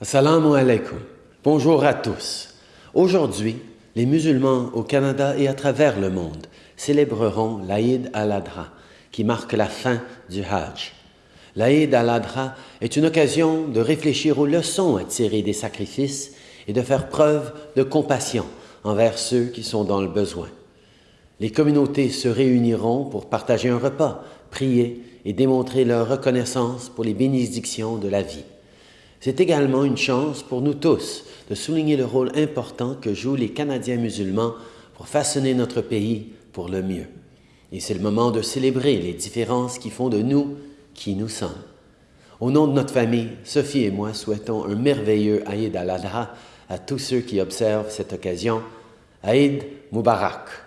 Assalamu alaikum. Bonjour à tous. Aujourd'hui, les musulmans au Canada et à travers le monde célébreront l'Aïd al-Adha, qui marque la fin du Hajj. L'Aïd al-Adha est une occasion de réfléchir aux leçons à tirer des sacrifices et de faire preuve de compassion envers ceux qui sont dans le besoin. Les communautés se réuniront pour partager un repas, prier et démontrer leur reconnaissance pour les bénédictions de la vie. C'est également une chance pour nous tous de souligner le rôle important que jouent les Canadiens musulmans pour façonner notre pays pour le mieux. Et c'est le moment de célébrer les différences qui font de nous qui nous sommes. Au nom de notre famille, Sophie et moi souhaitons un merveilleux Aïd al-Adha à tous ceux qui observent cette occasion. Aïd Mubarak.